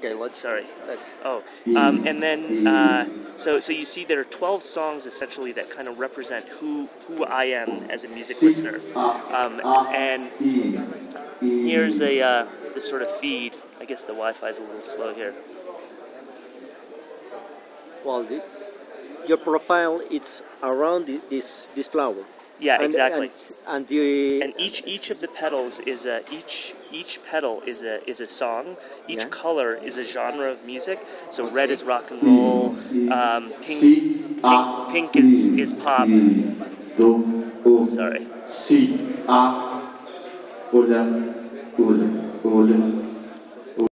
Okay, let's Sorry. let's Oh, um, and then uh, so so you see there are twelve songs essentially that kind of represent who who I am as a music listener, um, and here's a uh, the sort of feed. I guess the Wi-Fi is a little slow here. well the, your profile it's around this this flower. Yeah, and, exactly. And, and the And each each of the petals is a each each petal is a is a song. Each Yeah. color is a genre of music. So red is rock and roll. Um, pink, pink pink is is pop. Sorry. Si, a, hola, hola, hola.